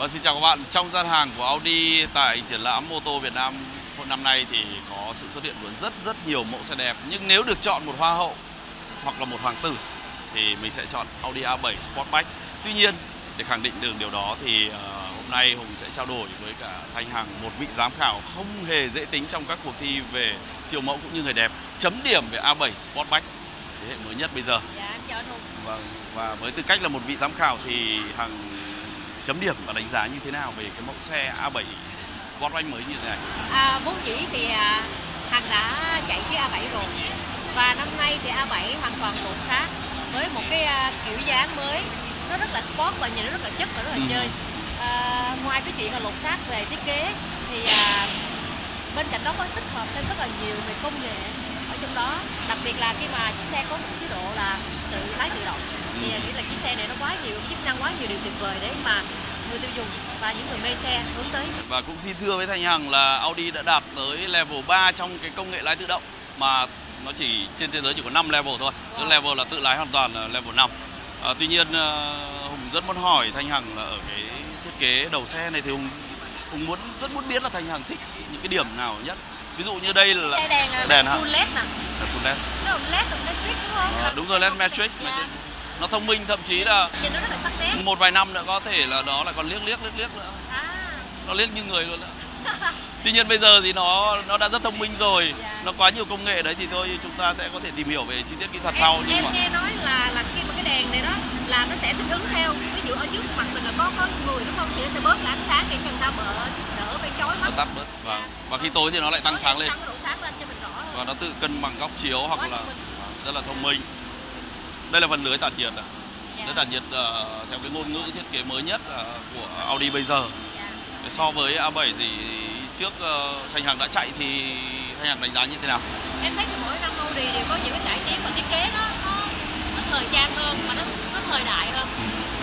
Vâng, xin chào các bạn. Trong gian hàng của Audi tại triển lãm mô tô Việt Nam năm nay thì có sự xuất hiện của rất rất nhiều mẫu xe đẹp. Nhưng nếu được chọn một hoa hậu hoặc là một hoàng tử thì mình sẽ chọn Audi A7 Sportback. Tuy nhiên, để khẳng định được điều đó thì uh, hôm nay Hùng sẽ trao đổi với cả Thanh Hằng, một vị giám khảo không hề dễ tính trong các cuộc thi về siêu mẫu cũng như người đẹp. Chấm điểm về A7 Sportback thế hệ mới nhất bây giờ. Dạ, em chào Hùng. Vâng, và với tư cách là một vị giám khảo thì Hằng chấm điểm và đánh giá như thế nào về cái mẫu xe A7 Sportback mới như thế này? À, vốn dĩ thì à, Hằng đã chạy chiếc A7 rồi. Và năm nay thì A7 hoàn toàn lột xác với một cái à, kiểu dáng mới. Nó rất là sport và nhìn nó rất là chất và rất là Ừ. chơi. À, ngoài cái chuyện là lột xác về thiết kế thì à, bên cạnh đó có tích hợp thêm rất là nhiều về công nghệ ở trong đó. Đặc biệt là khi mà chiếc xe có một chế độ là tự lái tự động thì Ừ. nghĩ là chiếc xe này nó quá nhiều chức năng quá nhiều điều tuyệt vời để mà người tiêu dùng và những người mê xe hướng tới Và cũng xin thưa với Thanh Hằng là Audi đã đạt tới level 3 trong cái công nghệ lái tự động mà nó chỉ trên thế giới chỉ có 5 level thôi. Cái level là tự lái hoàn toàn là level 5. À, tuy nhiên ờ, Hùng rất muốn hỏi Thanh Hằng là ở cái thiết kế đầu xe này thì Hùng Hùng muốn rất muốn biết là Thanh Hằng thích những cái điểm nào nhất. Ví dụ như đây là đèn, à, đèn hả? full led nè full LED. nó led cùng electric đúng không đúng rồi LED matrix, Dạ. matrix. Nó thông minh thậm chí là nhìn nó rất là sắc nét một vài năm nữa có thể là đó là còn liếc liếc liếc liếc nữa. à nó liếc như người luôn đó. Tuy nhiên bây giờ thì nó nó đã rất thông minh rồi, Dạ. nó quá nhiều công nghệ đấy thì thôi chúng ta sẽ có thể tìm hiểu về chi tiết kỹ thuật sau em, nhưng em mà nghe nói là là khi mà cái đèn này đó là nó sẽ thích ứng theo ví dụ ở trước mặt mình là có có người đúng không thì nó sẽ bớt là ánh sáng để cho người ta mở đỡ phải chói nó mắt tắt bớt và Dạ. và khi tối thì nó lại tăng sáng lên tăng độ sáng lên cho mình rõ hơn và nó tự cân bằng góc chiếu hoặc là thông minh. rất là thông minh. Đây là phần lưới tản nhiệt, à. Dạ. lưới tản nhiệt ờ, theo cái ngôn ngữ thiết kế mới nhất ờ, của Audi bây giờ. Dạ. So với A7 thì trước ờ, Thanh Hằng đã chạy thì Thanh Hằng đánh giá như thế nào? em thấy thì mỗi năm Audi đều có những cái cải tiến và thiết kế nó nó, nó thời trang hơn mà nó nó thời đại hơn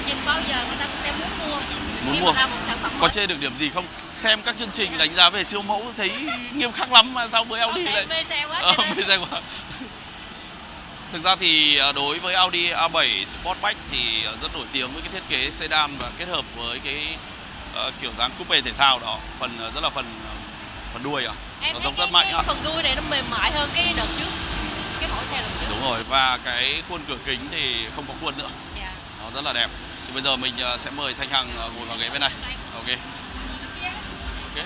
nhìn bao giờ người ta cũng sẽ muốn mua Muốn mua. mà ra một sản phẩm Có chê được điểm gì không? Xem các chương trình đánh giá về siêu mẫu thấy nghiêm khắc lắm mà sao với Audi thể lại mê xe quá Ờ, mê xe quá. Thực ra thì à, đối với Audi A7 Sportback thì à, rất nổi tiếng với cái thiết kế sedan và kết hợp với cái ờ, kiểu dáng coupe thể thao đó, phần rất là phần phần đuôi à. em nó giống rất mạnh cái ạ. phần đuôi này nó mềm mại hơn cái đợt trước cái mẫu xe đợt trước Đúng rồi và cái khuôn cửa kính thì không có khuôn nữa, dạ. nó rất là đẹp. Thì bây giờ mình sẽ mời Thanh Hằng ngồi vào ghế bên này. Ok. Ok.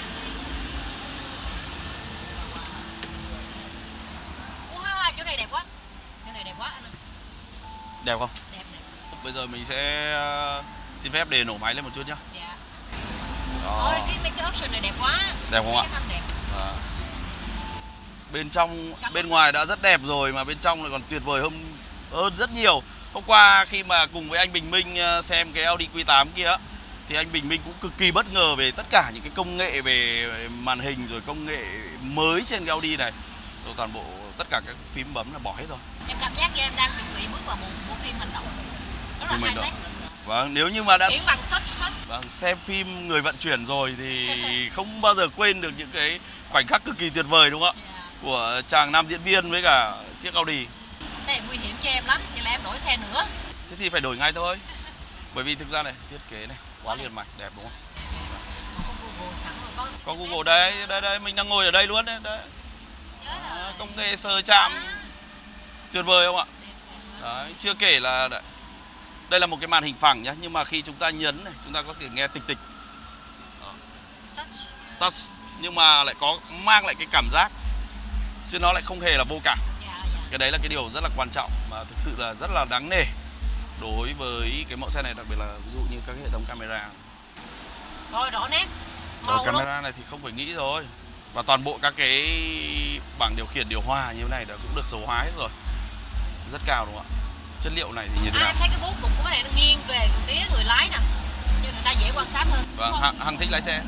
Wow, chỗ này đẹp quá chỗ này đẹp quá anh ơi. Đẹp không? đẹp đẹp Bây giờ mình sẽ à, xin phép để nổ máy lên một chút nhá. dạ Đó. Ôi, cái mấy cái option này đẹp quá Đẹp không ạ? đẹp Và bên trong bên ngoài đã rất đẹp rồi mà bên trong lại còn tuyệt vời hơn hơn rất nhiều. Hôm qua khi mà cùng với anh Bình Minh ờ, xem cái Audi Q8 kia thì anh Bình Minh cũng cực kỳ bất ngờ về tất cả những cái công nghệ về màn hình rồi công nghệ mới trên cái Audi này. Rồi toàn bộ tất cả các phím bấm là bỏ hết rồi. em cảm giác như em đang chuẩn bị bước vào một bộ phim hành động rất là high tech Vâng, nếu như mà đã bằng vâng, xem phim người vận chuyển rồi thì không bao giờ quên được những cái khoảnh khắc cực kỳ tuyệt vời đúng không ạ? dạ. Của chàng nam diễn viên với cả chiếc Audi. Cái này nguy hiểm cho em lắm Vậy là em đổi xe nữa Thế thì phải đổi ngay thôi Bởi vì thực ra này, thiết kế này, quá liền mạch, đẹp đúng không? Có Google sẵn rồi có Có Google đây, đây, đây, mình đang ngồi ở đây luôn đấy, đấy. Đó, rồi Công nghệ sờ chạm. Tuyệt vời không ạ? Đấy, chưa kể là đấy, đây là một cái màn hình phẳng nhá Nhưng mà khi chúng ta nhấn này, chúng ta có thể nghe tịch tịch. Touch. Nhưng mà lại có mang lại cái cảm giác Chứ nó lại không hề là vô cảm. Dạ dạ. Cái đấy là cái điều rất là quan trọng Mà thực sự là rất là đáng nể Đối với cái mẫu xe này đặc biệt là ví dụ như các cái hệ thống camera. Rồi rõ nét. Màu camera này thì không phải nghĩ rồi Và toàn bộ các cái bảng điều khiển điều hòa như thế này đã cũng được số hóa hết rồi Rất cao đúng không ạ? Chất liệu này thì như thế à, nào? em thấy cái bố cục của cái này nó nghiêng về phía người lái nè cho người ta dễ quan sát hơn Và không? Hằng, Hằng thích lái xe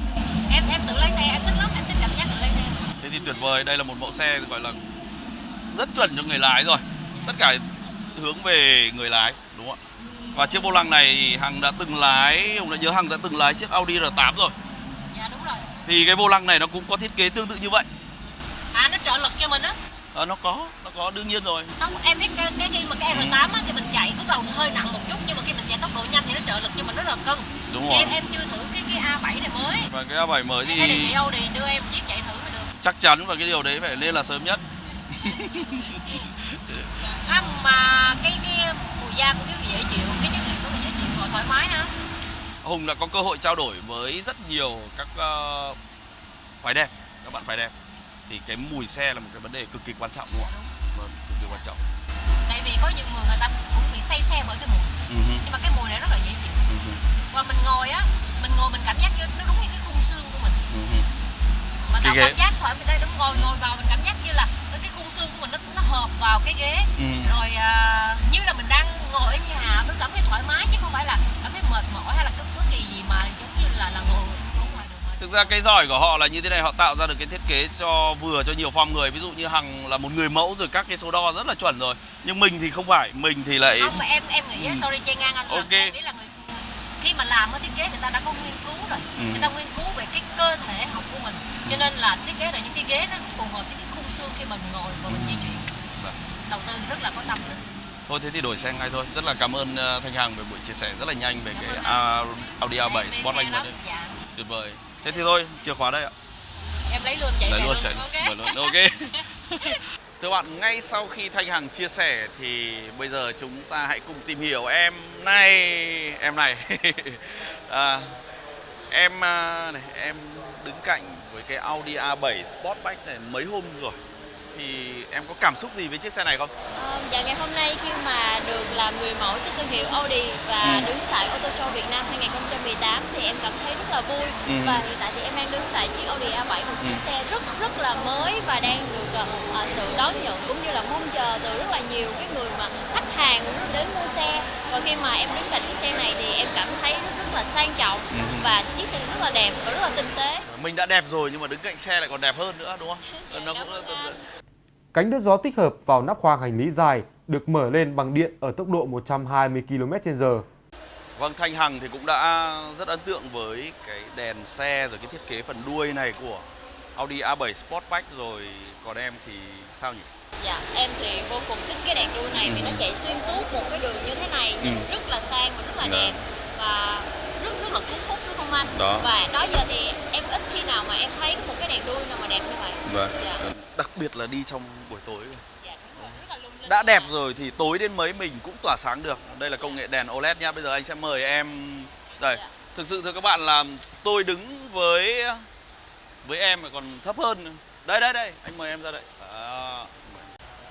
em em tự lái xe em thích lắm em thích cảm giác tự lái xe Thế thì tuyệt vời, đây là một mẫu xe gọi là rất chuẩn cho người lái rồi Tất cả hướng về người lái đúng không ạ? Và chiếc vô lăng này Hằng đã từng lái, Hùng đã nhớ Hằng đã từng lái chiếc Audi R8 rồi dạ đúng rồi Thì cái vô lăng này nó cũng có thiết kế tương tự như vậy. À nó trợ lực cho mình á? Ờ, Nó có, nó có đương nhiên rồi. Không em biết cái, cái khi mà cái R8 á thì mình chạy lúc đầu thì hơi nặng một chút nhưng mà khi mình chạy tốc độ nhanh thì nó trợ lực cho mình rất là cân. Đúng rồi. Em em chưa thử cái cái cái A7 mới Em phải đề thì nghị Audi đưa em chiếc chạy thử mới được. chắc chắn và cái điều đấy phải nên là sớm nhất. à, mà cái cái mùi da cũng rất là dễ chịu. Cái chất liệu rất là dễ chịu và thoải mái nữa Hùng đã có cơ hội trao đổi với rất nhiều các uh, phái đẹp, các bạn phái đẹp. Thì cái mùi xe là một cái vấn đề cực kỳ quan trọng đúng không ạ? Vâng, cực kỳ quan trọng. tại vì có những người người ta cũng bị say xe bởi cái mùi Ừ hứ, nhưng mà cái mùi này rất là dễ chịu ừ hứ, và mình ngồi á mình ngồi mình cảm giác như nó đúng như cái khung xương của mình ừ hứ. mà Cái ghế. cảm giác thoải mái đây đúng ngồi ngồi vào mình cảm giác như là cái khung xương của mình nó nó hợp vào cái ghế Ừ. rồi à, như là mình đang ngồi ở nhà mình cảm thấy thoải mái chứ không phải là cảm thấy mệt mỏi hay là cái bất kỳ gì mà giống như là là ngồi Thực ra cái giỏi của họ là như thế này, họ tạo ra được cái thiết kế cho vừa cho nhiều form người. Ví dụ như Hằng là một người mẫu rồi các cái số đo rất là chuẩn rồi. Nhưng mình thì không phải, mình thì lại không mà em em nghĩ Ừ. sorry che ngang anh là Ok. em nghĩ là người khi mà làm ở thiết kế người ta đã có nghiên cứu rồi Ừ. người ta nghiên cứu về cái cơ thể học của mình cho nên là thiết kế là những cái ghế nó phù hợp với cái khung xương khi mình ngồi và mình di chuyển Vâng. đầu tư rất là có tâm sức Thôi thế thì đổi xe ngay thôi. Rất là cảm ơn ờ, Thanh Hằng về buổi chia sẻ rất là nhanh về Cảm cái A- Audi Em A7 mê Sportback đây. dạ Tuyệt vời. Thế thì thôi, chìa khóa đây ạ. em lấy luôn chạy về luôn luôn chạy luôn. Ok. Thưa bạn, ngay sau khi Thanh Hằng chia sẻ thì bây giờ chúng ta hãy cùng tìm hiểu em này, em này. à, em à, này, em đứng cạnh với cái Audi A7 Sportback này mấy hôm rồi. Thì em có cảm xúc gì với chiếc xe này không? Ờ, dạ ngày hôm nay khi mà được làm người mẫu cho thương hiệu Audi và Ừ. đứng tại Auto Show Việt Nam 2018 thì em cảm thấy rất là vui Ừ. và hiện tại thì em đang đứng tại chiếc Audi A7 một chiếc Ừ. xe rất rất là mới và đang được ờ, sự đón nhận cũng như là mong chờ từ rất là nhiều cái người mà khách hàng đến mua xe và khi mà em đứng cạnh chiếc xe này thì em cảm thấy rất rất là sang trọng Ừ. và chiếc xe rất là đẹp và rất là tinh tế. Mình đã đẹp rồi nhưng mà đứng cạnh xe lại còn đẹp hơn nữa đúng không? Dạ, Nó cũng. Cánh đỡ gió tích hợp vào nắp khoang hành lý dài được mở lên bằng điện ở tốc độ 120 km/h. Vâng, Thanh Hằng thì cũng đã rất ấn tượng với cái đèn xe rồi cái thiết kế phần đuôi này của Audi A7 Sportback rồi còn em thì sao nhỉ? Dạ, em thì vô cùng thích cái đèn đuôi này vì nó chạy xuyên suốt một cái đường như thế này nhìn Ừ. rất là sang và rất là Dạ. đẹp và rất rất là cuốn hút anh? Đó. Và đó giờ thì em ít khi nào mà em thấy một cái đèn đuôi nào mà đẹp như vậy. Vâng. Dạ. Đặc biệt là đi trong buổi tối rồi. Dạ. Đã đẹp rồi thì tối đến mấy mình cũng tỏa sáng được. Đây là công nghệ đèn OLED nhá. Bây giờ anh sẽ mời em đây. Dạ. Thực sự thưa các bạn là tôi đứng với với em còn thấp hơn. Đây đây đây, anh mời em ra đây. Đó.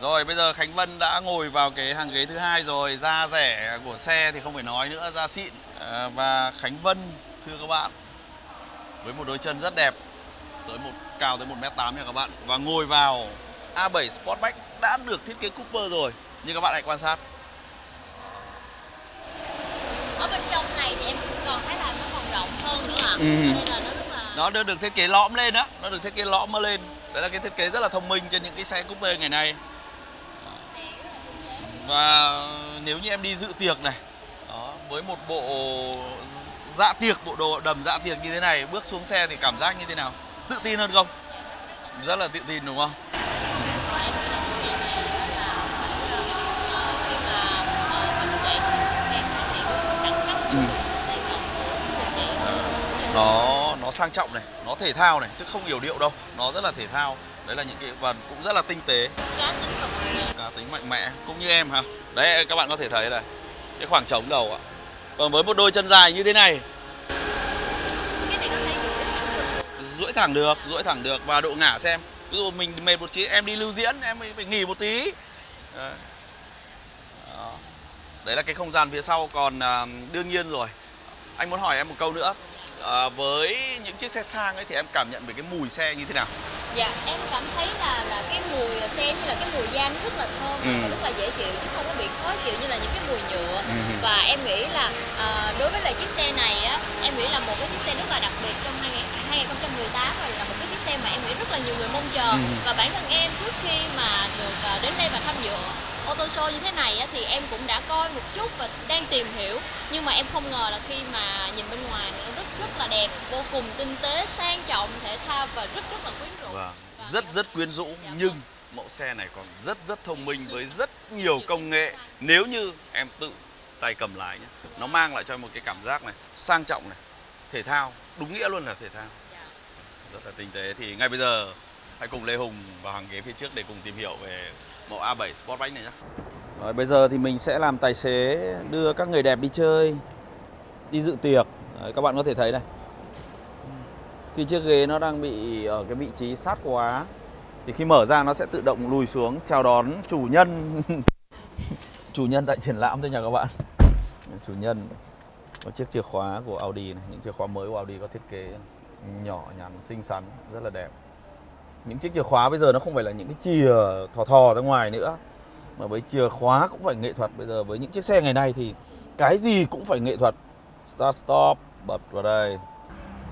Rồi bây giờ Khánh Vân đã ngồi vào cái hàng ghế thứ hai rồi, da rẻ của xe thì không phải nói nữa, da xịn. À, và Khánh Vân thưa các bạn với một đôi chân rất đẹp tới một cao tới 1m8 nha các bạn. Và ngồi vào A7 Sportback đã được thiết kế Cooper rồi. Nhưng các bạn hãy quan sát. Ở bên trong này thì em còn thấy là nó còn rộng hơn nữa ạ. Ừ. Cho nên là nó rất là nó được, được thiết kế lõm lên á. Nó được thiết kế lõm lên. Đấy là cái thiết kế rất là thông minh trên những cái xe coupe ngày nay đèn rất là tinh tế và nếu như em đi dự tiệc này đó, với một bộ dạ tiệc bộ đồ đầm dạ tiệc như thế này bước xuống xe thì cảm giác như thế nào? Tự tin hơn không? Rất là tự tin đúng không? Ừ. nó nó sang trọng này nó thể thao này chứ không hiểu điệu đâu. Nó rất là thể thao. Đấy là những cái và cũng rất là tinh tế. Cá tính tính mạnh mẽ cũng như em hả? Đấy các bạn có thể thấy này cái khoảng trống đầu ạ. Còn với một đôi chân dài như thế này. Duỗi thẳng được duỗi thẳng được. Và độ ngả xem. Ví dụ mình mệt một tí em đi lưu diễn em phải nghỉ một tí. Đấy là cái không gian phía sau. Còn à, đương nhiên rồi. Anh muốn hỏi em một câu nữa à, với những chiếc xe sang ấy thì em cảm nhận về cái mùi xe như thế nào dạ em cảm thấy là là cái mùi xe như là cái mùi da nó rất là thơm Ừ. và rất là dễ chịu chứ không có bị khó chịu như là những cái mùi nhựa Ừ. và em nghĩ là à, đối với lại chiếc xe này á em nghĩ là một cái chiếc xe rất là đặc biệt trong 2000 2018 và là một cái chiếc xe mà em nghĩ rất là nhiều người mong chờ Ừ. và bản thân em trước khi mà được à, đến đây và tham dự ô tô show như thế này á, thì em cũng đã coi một chút và đang tìm hiểu nhưng mà em không ngờ là khi mà nhìn bên ngoài nó rất rất là đẹp vô cùng tinh tế sang trọng thể thao và rất rất là quyến rũ Vâng. rất rất quyến rũ nhưng mẫu xe này còn rất rất thông minh với rất nhiều công nghệ nếu như em tự tay cầm lái nhé nó mang lại cho em một cái cảm giác này sang trọng này thể thao đúng nghĩa luôn là thể thao Dạ. rất là tinh tế thì ngay bây giờ hãy cùng Lê Hùng vào hàng ghế phía trước để cùng tìm hiểu về mẫu A7 Sportback này nhé. Rồi bây giờ thì mình sẽ làm tài xế đưa các người đẹp đi chơi, đi dự tiệc. Đấy, các bạn có thể thấy này. Khi chiếc ghế nó đang bị ở cái vị trí sát quá thì khi mở ra nó sẽ tự động lùi xuống chào đón chủ nhân. Chủ nhân tại triển lãm thôi nha các bạn. Chủ nhân có chiếc chìa khóa của Audi này những chìa khóa mới của Audi có thiết kế nhỏ nhắn xinh xắn rất là đẹp. Những chiếc chìa khóa bây giờ nó không phải là những cái chìa thò thò ra ngoài nữa mà với chìa khóa cũng phải nghệ thuật. Bây giờ với những chiếc xe ngày nay thì cái gì cũng phải nghệ thuật. Start stop bật vào đây.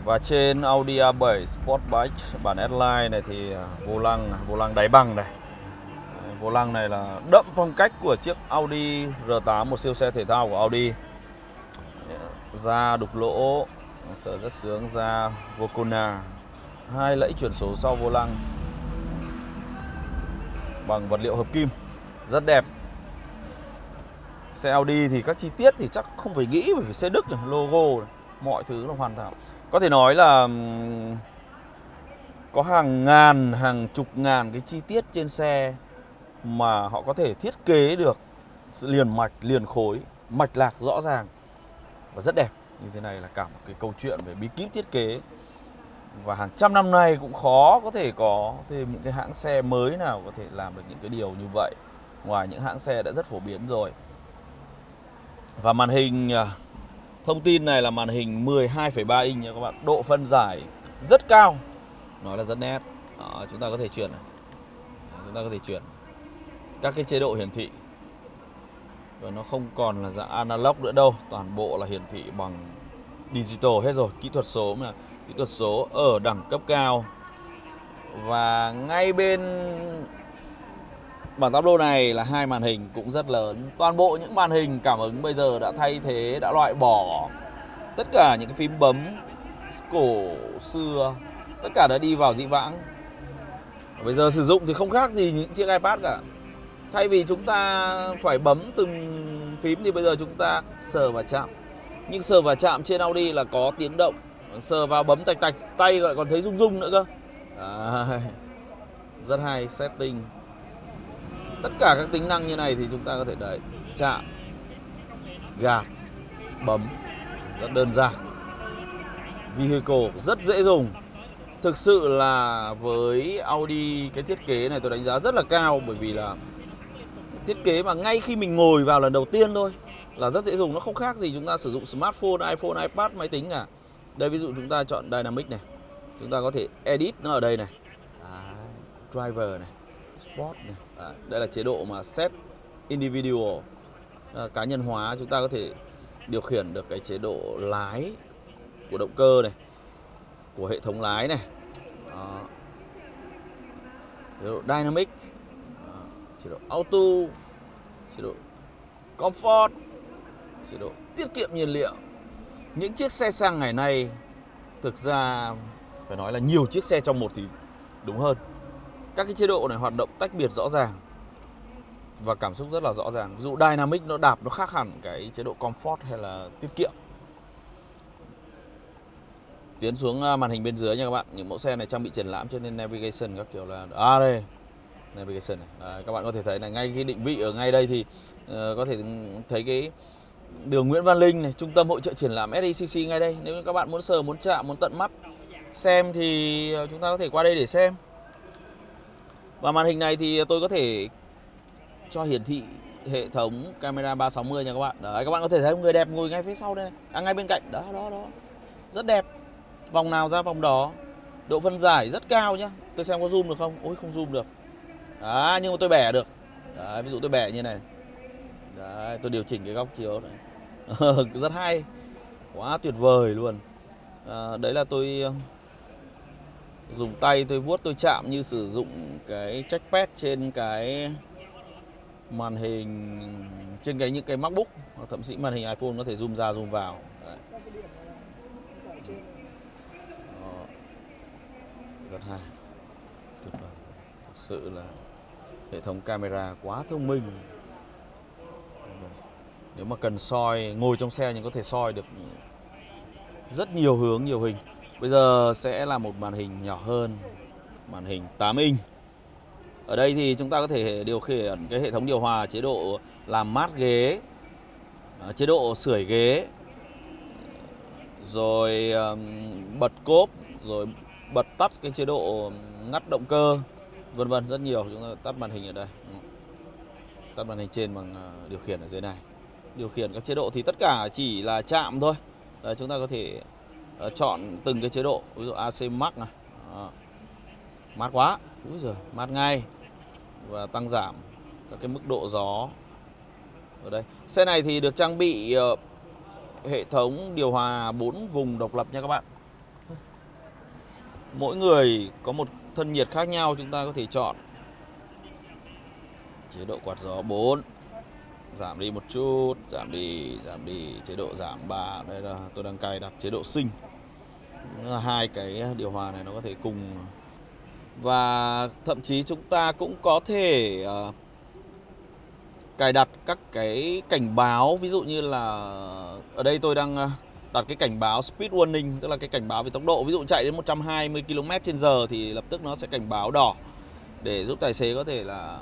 Và trên Audi A7 Sportback bản S-Line này thì vô lăng vô lăng đáy bằng này. Vô lăng này là đậm phong cách của chiếc Audi R8 một siêu xe thể thao của Audi. Da đục lỗ sở rất sướng da Vocona hai lẫy chuyển số sau vô lăng. Bằng vật liệu hợp kim rất đẹp. Xe Audi thì các chi tiết thì chắc không phải nghĩ bởi vì xe Đức này, logo này, mọi thứ là hoàn hảo. Có thể nói là có hàng ngàn, hàng chục ngàn cái chi tiết trên xe mà họ có thể thiết kế được sự liền mạch, liền khối, mạch lạc rõ ràng và rất đẹp. Như thế này là cả một cái câu chuyện về bí kíp thiết kế. Và hàng trăm năm nay cũng khó có thể có thêm những cái hãng xe mới nào có thể làm được những cái điều như vậy. Ngoài những hãng xe đã rất phổ biến rồi. Và màn hình à, thông tin này là màn hình 12,3 inch nha các bạn. Độ phân giải rất cao. Nói là rất nét. Đó, chúng ta có thể chuyển này. Chúng ta có thể chuyển. Các cái chế độ hiển thị. Và nó không còn là dạng analog nữa đâu. Toàn bộ là hiển thị bằng digital hết rồi. Kỹ thuật số mà. Kỹ thuật số ở đẳng cấp cao. Và ngay bên bản tablo này là hai màn hình cũng rất lớn. Toàn bộ những màn hình cảm ứng bây giờ đã thay thế đã loại bỏ tất cả những cái phím bấm cổ xưa. Tất cả đã đi vào dĩ vãng. Bây giờ sử dụng thì không khác gì những chiếc ipad cả. Thay vì chúng ta phải bấm từng phím thì bây giờ chúng ta sờ và chạm. Nhưng sờ và chạm trên Audi là có tiếng động. Sờ vào bấm tạch tạch tay lại còn thấy rung rung nữa cơ. À, rất hay setting tất cả các tính năng như này thì chúng ta có thể đấy chạm gạt bấm. Rất đơn giản. Vehicle rất dễ dùng. Thực sự là với Audi cái thiết kế này tôi đánh giá rất là cao bởi vì là thiết kế mà ngay khi mình ngồi vào lần đầu tiên thôi là rất dễ dùng nó không khác gì chúng ta sử dụng smartphone iPhone iPad máy tính cả. Đây ví dụ chúng ta chọn Dynamic này. Chúng ta có thể edit nó ở đây này. À, driver này sport này. Đấy, đây là chế độ mà set individual. À, cá nhân hóa chúng ta có thể điều khiển được cái chế độ lái của động cơ này của hệ thống lái này. À, chế độ dynamic à, chế độ auto chế độ comfort chế độ tiết kiệm nhiên liệu. Những chiếc xe xăng ngày nay thực ra phải nói là nhiều chiếc xe trong một thì đúng hơn các cái chế độ này hoạt động tách biệt rõ ràng và cảm xúc rất là rõ ràng. Ví dụ dynamic nó đạp nó khác hẳn cái chế độ comfort hay là tiết kiệm. Tiến xuống à, màn hình bên dưới nha các bạn. Những mẫu xe này trang bị triển lãm cho nên navigation các kiểu là à đây navigation này. Đấy, các bạn có thể thấy là ngay cái định vị ở ngay đây thì uh, có thể thấy cái đường Nguyễn Văn Linh này trung tâm hội trợ triển lãm SECC ngay đây. Nếu các bạn muốn sờ muốn chạm muốn tận mắt xem thì ờ, chúng ta có thể qua đây để xem và màn hình này thì tôi có thể cho hiển thị hệ thống camera 360 nha các bạn. Đấy các bạn có thể thấy người đẹp ngồi ngay phía sau đây này. à ngay bên cạnh. Đó đó đó. Rất đẹp. Vòng nào ra vòng đó. Độ phân giải rất cao nhá. Tôi xem có zoom được không? Ôi không zoom được. À nhưng mà tôi bẻ được. Đấy, ví dụ tôi bẻ như này. Đấy tôi điều chỉnh cái góc chiếu này. Rất hay. Quá tuyệt vời luôn. À, đấy là tôi dùng tay tôi vuốt tôi chạm như sử dụng cái trackpad trên cái màn hình, trên cái, những cái MacBook, hoặc thậm chí màn hình iPhone có thể zoom ra zoom vào. Đấy. Đó. rất hay. Tuyệt vời. Thực sự là hệ thống camera quá thông minh. Nếu mà cần soi, ngồi trong xe nhưng có thể soi được rất nhiều hướng, nhiều hình. Bây giờ sẽ là một màn hình nhỏ hơn, màn hình 8 inch. Ở đây thì chúng ta có thể điều khiển cái hệ thống điều hòa chế độ làm mát ghế, à, chế độ sưởi ghế, rồi bật cốp, rồi bật tắt cái chế độ ngắt động cơ, vân vân rất nhiều. Chúng ta tắt màn hình ở đây, tắt màn hình trên bằng à, điều khiển ở dưới này. Điều khiển các chế độ thì tất cả chỉ là chạm thôi. Đấy, chúng ta có thể Ờ, chọn từng cái chế độ, ví dụ AC Max này, à, mát quá, úi giời, mát ngay. Và tăng giảm các cái mức độ gió ở đây. Xe này thì được trang bị uh, hệ thống điều hòa 4 vùng độc lập nha các bạn. Mỗi người có một thân nhiệt khác nhau chúng ta có thể chọn chế độ quạt gió 4 giảm đi một chút giảm đi giảm đi chế độ giảm 3 đây là tôi đang cài đặt chế độ sinh hai cái điều hòa này nó có thể cùng. Và thậm chí chúng ta cũng có thể uh, cài đặt các cái cảnh báo. Ví dụ như là ở đây tôi đang ờ, đặt cái cảnh báo speed warning tức là cái cảnh báo về tốc độ. Ví dụ chạy đến 120 km/h thì lập tức nó sẽ cảnh báo đỏ để giúp tài xế có thể là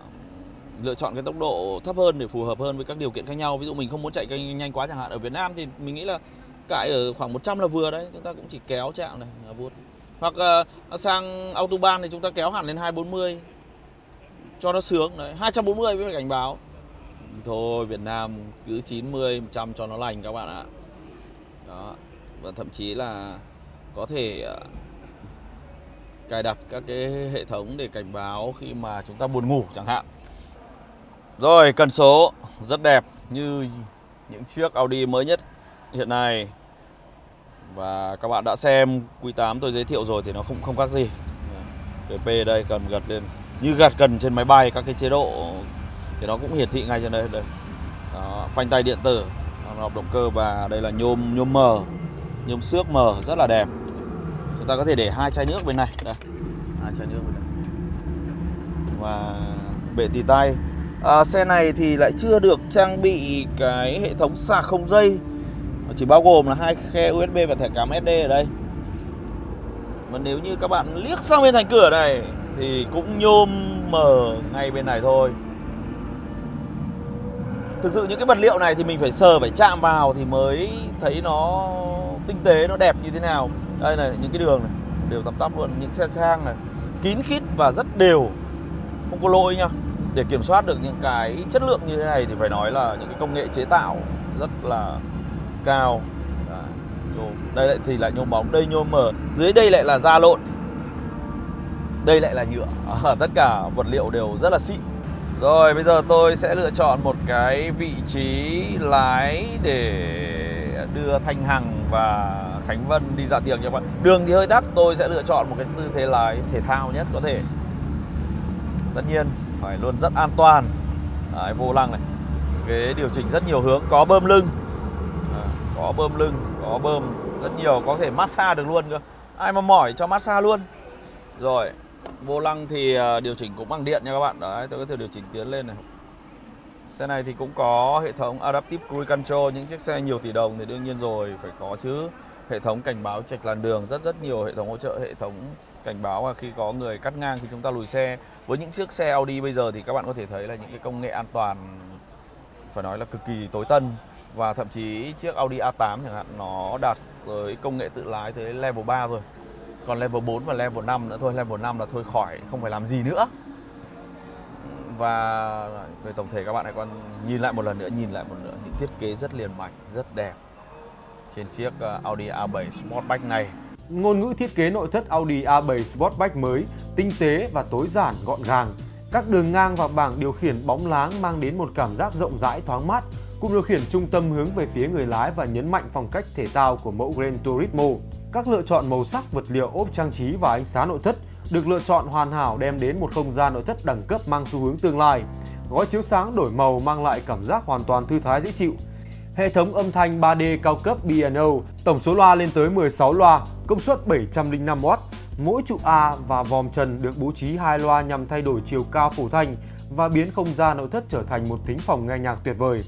lựa chọn cái tốc độ thấp hơn để phù hợp hơn với các điều kiện khác nhau. Ví dụ mình không muốn chạy nhanh quá chẳng hạn. Ở Việt Nam thì mình nghĩ là cãi ở khoảng 100 là vừa đấy chúng ta cũng chỉ kéo chạm này là vuốt hoặc uh, sang autobahn thì chúng ta kéo hẳn lên 240 cho nó sướng đấy. 240 với cảnh báo. Thôi Việt Nam cứ 90 100 cho nó lành các bạn ạ. Đó và thậm chí là có thể uh, cài đặt các cái hệ thống để cảnh báo khi mà chúng ta buồn ngủ chẳng hạn. Rồi cần số rất đẹp như những chiếc Audi mới nhất hiện nay và các bạn đã xem Q8 tôi giới thiệu rồi thì nó không không khác gì. VP đây cần gật lên như gật gần trên máy bay các cái chế độ thì nó cũng hiển thị ngay trên đây đây. Đó, phanh tay điện tử hộp động cơ và đây là nhôm nhôm mờ nhôm xước mờ rất là đẹp. Chúng ta có thể để hai chai nước bên này đây. Hai chai nước bên này. Và bệ tì tay. À, xe này thì lại chưa được trang bị cái hệ thống sạc không dây chỉ bao gồm là hai khe USB và thẻ cắm SD ở đây. Và nếu như các bạn liếc sang bên thành cửa này, thì cũng nhôm mờ ngay bên này thôi. Thực sự những cái vật liệu này thì mình phải sờ, phải chạm vào thì mới thấy nó tinh tế, nó đẹp như thế nào. Đây này, những cái đường này, đều tắp tắp luôn, những xe sang này. Kín khít và rất đều, không có lỗi nhá để kiểm soát được những cái chất lượng như thế này thì phải nói là những cái công nghệ chế tạo rất là cao. Đây lại thì lại nhôm bóng đây nhôm mờ dưới đây lại là da lộn. Đây lại là nhựa. À, tất cả vật liệu đều rất là xịn. Rồi bây giờ tôi sẽ lựa chọn một cái vị trí lái để đưa Thanh Hằng và Khánh Vân đi ra tiệc nha các bạn. Đường thì hơi tắc, tôi sẽ lựa chọn một cái tư thế lái thể thao nhất có thể. Tất nhiên phải luôn rất an toàn. Đấy, vô lăng này. Ghế điều chỉnh rất nhiều hướng, có bơm lưng. Có bơm lưng, có bơm rất nhiều, có thể massage được luôn cơ. Ai mà mỏi cho massage luôn. Rồi, vô lăng thì à, điều chỉnh cũng bằng điện nha các bạn. Đấy, tôi có thể điều chỉnh tiến lên này. Xe này thì cũng có hệ thống Adaptive Cruise Control Những chiếc xe nhiều tỷ đồng thì đương nhiên rồi phải có chứ. Hệ thống cảnh báo trạch làn đường Rất rất nhiều hệ thống hỗ trợ Hệ thống cảnh báo là khi có người cắt ngang thì chúng ta lùi xe. Với những chiếc xe Audi bây giờ thì các bạn có thể thấy là những cái công nghệ an toàn Phải nói là cực kỳ tối tân. Và thậm chí chiếc Audi A8 chẳng hạn, Nó đạt tới công nghệ tự lái tới level 3 rồi. Còn level 4 và level 5 nữa thôi, Level 5 là thôi khỏi, không phải làm gì nữa. Và về tổng thể các bạn hãy còn nhìn lại một lần nữa, nhìn lại một nữa. Những thiết kế rất liền mạch, rất đẹp trên chiếc ờ, Audi A7 Sportback này. Ngôn ngữ thiết kế nội thất Audi A7 Sportback mới, tinh tế và tối giản, gọn gàng. Các đường ngang và bảng điều khiển bóng láng mang đến một cảm giác rộng rãi, thoáng mát. Cụm điều khiển trung tâm hướng về phía người lái và nhấn mạnh phong cách thể thao của mẫu Gran Turismo. Các lựa chọn màu sắc, vật liệu ốp trang trí và ánh sáng nội thất được lựa chọn hoàn hảo đem đến một không gian nội thất đẳng cấp mang xu hướng tương lai. Gói chiếu sáng đổi màu mang lại cảm giác hoàn toàn thư thái dễ chịu. Hệ thống âm thanh 3D cao cấp B&O, tổng số loa lên tới 16 loa, công suất 705W. Mỗi trụ A và vòm trần được bố trí hai loa nhằm thay đổi chiều cao phủ thanh và biến không gian nội thất trở thành một thính phòng nghe nhạc tuyệt vời.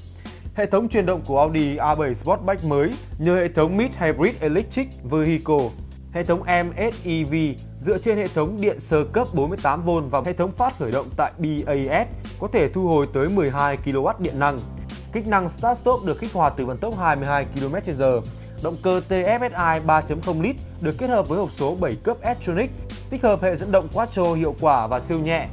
Hệ thống truyền động của Audi A7 Sportback mới nhờ hệ thống Mid Hybrid Electric Vehicle Hệ thống MSEV dựa trên hệ thống điện sơ cấp 48V và hệ thống phát khởi động tại BAS có thể thu hồi tới 12 kW điện năng. Kích năng Start Stop được kích hoạt từ vận tốc 22 km/h. Động cơ TFSI 3.0 lít được kết hợp với hộp số 7 cấp S-Tronic, tích hợp hệ dẫn động quattro hiệu quả và siêu nhẹ,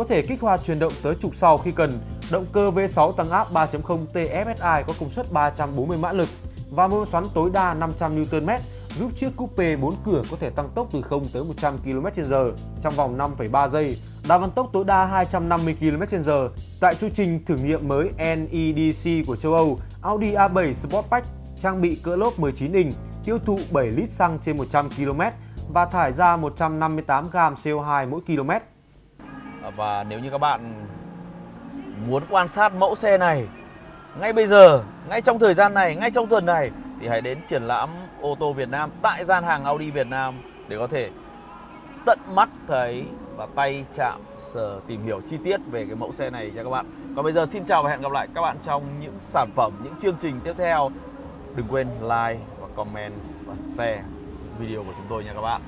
có thể kích hoạt truyền động tới trục sau khi cần. Động cơ V6 tăng áp 3.0 TFSI có công suất 340 mã lực và mô xoắn tối đa 500 Nm giúp chiếc coupe 4 cửa có thể tăng tốc từ 0 tới 100 km/h trong vòng 5,3 giây, đạt vận tốc tối đa 250 km/h. Tại chu trình thử nghiệm mới NEDC của châu Âu, Audi A7 Sportback trang bị cỡ lốp 19 inch, tiêu thụ 7 lít xăng trên 100 km và thải ra 158 g CO2 mỗi km. Và nếu như các bạn muốn quan sát mẫu xe này ngay bây giờ, ngay trong thời gian này, ngay trong tuần này thì hãy đến triển lãm ô tô Việt Nam tại gian hàng Audi Việt Nam để có thể tận mắt thấy và tay chạm sờ tìm hiểu chi tiết về cái mẫu xe này nha các bạn. Còn bây giờ xin chào và hẹn gặp lại các bạn trong những sản phẩm, những chương trình tiếp theo. Đừng quên like và comment và share video của chúng tôi nha các bạn.